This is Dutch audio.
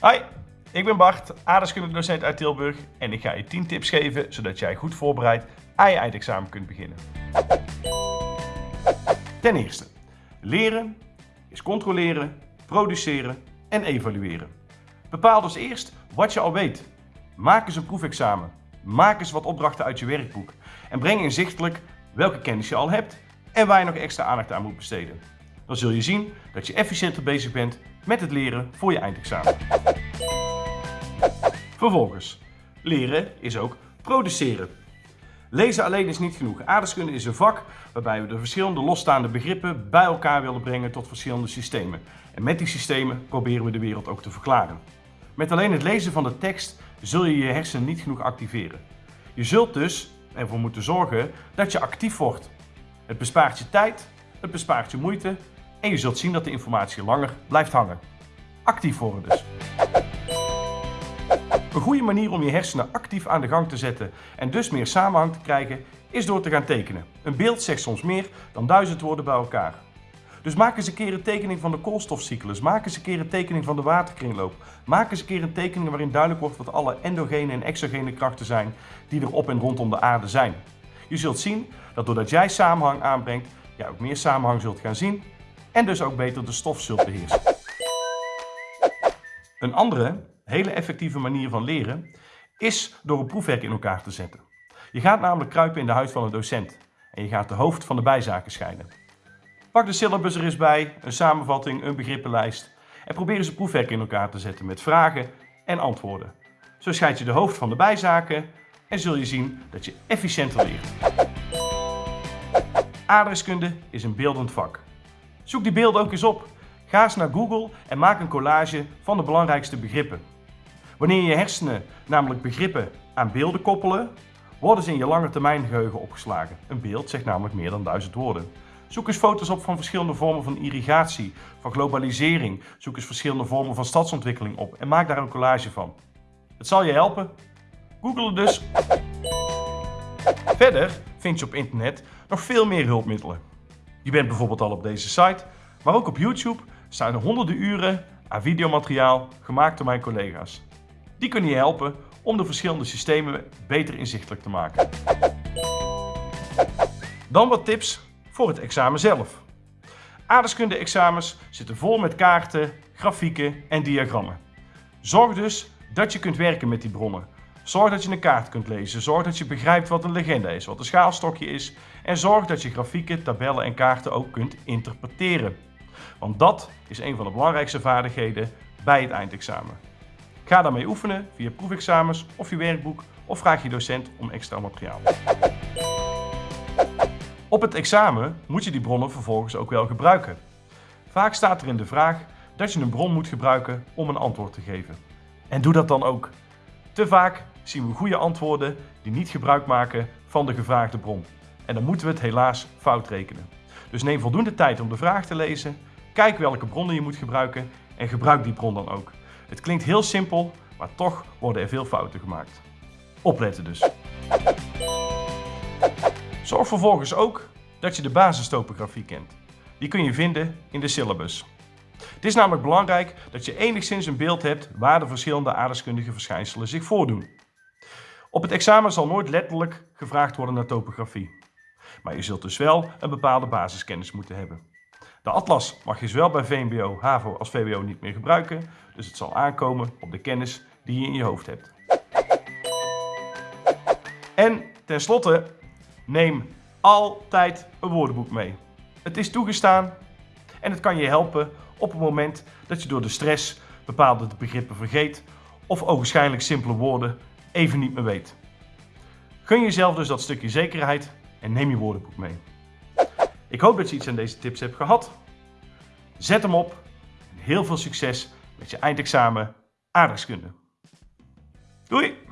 Hoi, ik ben Bart, aardrijkskunde uit Tilburg en ik ga je 10 tips geven zodat jij goed voorbereid aan je eindexamen kunt beginnen. Ten eerste, leren is controleren, produceren en evalueren. Bepaal dus eerst wat je al weet. Maak eens een proefexamen. Maak eens wat opdrachten uit je werkboek. En breng inzichtelijk welke kennis je al hebt en waar je nog extra aandacht aan moet besteden. Dan zul je zien dat je efficiënter bezig bent met het leren voor je eindexamen. Vervolgens, leren is ook produceren. Lezen alleen is niet genoeg. Aardrijkskunde is een vak waarbij we de verschillende losstaande begrippen bij elkaar willen brengen tot verschillende systemen. En met die systemen proberen we de wereld ook te verklaren. Met alleen het lezen van de tekst zul je je hersenen niet genoeg activeren. Je zult dus ervoor moeten zorgen dat je actief wordt. Het bespaart je tijd, het bespaart je moeite en je zult zien dat de informatie langer blijft hangen. Actief worden dus. Een goede manier om je hersenen actief aan de gang te zetten en dus meer samenhang te krijgen is door te gaan tekenen. Een beeld zegt soms meer dan duizend woorden bij elkaar. Dus maak eens een keer een tekening van de koolstofcyclus. Maak eens een keer een tekening van de waterkringloop. Maak eens een keer een tekening waarin duidelijk wordt wat alle endogene en exogene krachten zijn die er op en rondom de aarde zijn. Je zult zien dat doordat jij samenhang aanbrengt, jij ook meer samenhang zult gaan zien en dus ook beter de stof zult beheersen. Een andere, hele effectieve manier van leren is door een proefwerk in elkaar te zetten. Je gaat namelijk kruipen in de huid van een docent en je gaat de hoofd van de bijzaken scheiden. Pak de syllabus er eens bij, een samenvatting, een begrippenlijst en probeer eens een proefwerk in elkaar te zetten met vragen en antwoorden. Zo scheid je de hoofd van de bijzaken en zul je zien dat je efficiënter leert. Aardrijkskunde is een beeldend vak. Zoek die beelden ook eens op. Ga eens naar Google en maak een collage van de belangrijkste begrippen. Wanneer je hersenen namelijk begrippen aan beelden koppelen, worden ze in je lange termijn geheugen opgeslagen. Een beeld zegt namelijk meer dan duizend woorden. Zoek eens foto's op van verschillende vormen van irrigatie, van globalisering. Zoek eens verschillende vormen van stadsontwikkeling op en maak daar een collage van. Het zal je helpen. Google dus. Verder vind je op internet nog veel meer hulpmiddelen. Je bent bijvoorbeeld al op deze site, maar ook op YouTube staan er honderden uren aan videomateriaal gemaakt door mijn collega's. Die kunnen je helpen om de verschillende systemen beter inzichtelijk te maken. Dan wat tips voor het examen zelf. Aardeskunde-examens zitten vol met kaarten, grafieken en diagrammen. Zorg dus dat je kunt werken met die bronnen. Zorg dat je een kaart kunt lezen. Zorg dat je begrijpt wat een legende is, wat een schaalstokje is. En zorg dat je grafieken, tabellen en kaarten ook kunt interpreteren. Want dat is een van de belangrijkste vaardigheden bij het eindexamen. Ga daarmee oefenen via proefexamens of je werkboek of vraag je docent om extra materiaal. Op het examen moet je die bronnen vervolgens ook wel gebruiken. Vaak staat er in de vraag dat je een bron moet gebruiken om een antwoord te geven. En doe dat dan ook. Te vaak zien we goede antwoorden die niet gebruik maken van de gevraagde bron. En dan moeten we het helaas fout rekenen. Dus neem voldoende tijd om de vraag te lezen, kijk welke bronnen je moet gebruiken en gebruik die bron dan ook. Het klinkt heel simpel, maar toch worden er veel fouten gemaakt. Opletten dus. Zorg vervolgens ook dat je de basistopografie kent. Die kun je vinden in de syllabus. Het is namelijk belangrijk dat je enigszins een beeld hebt waar de verschillende aardeskundige verschijnselen zich voordoen. Op het examen zal nooit letterlijk gevraagd worden naar topografie. Maar je zult dus wel een bepaalde basiskennis moeten hebben. De atlas mag je zowel bij VMBO, HAVO als VWO niet meer gebruiken, dus het zal aankomen op de kennis die je in je hoofd hebt. En tenslotte, neem altijd een woordenboek mee. Het is toegestaan en het kan je helpen op het moment dat je door de stress bepaalde begrippen vergeet of ogenschijnlijk simpele woorden even niet meer weet. Gun jezelf dus dat stukje zekerheid en neem je woordenboek mee. Ik hoop dat je iets aan deze tips hebt gehad. Zet hem op en heel veel succes met je eindexamen aardrijkskunde. Doei!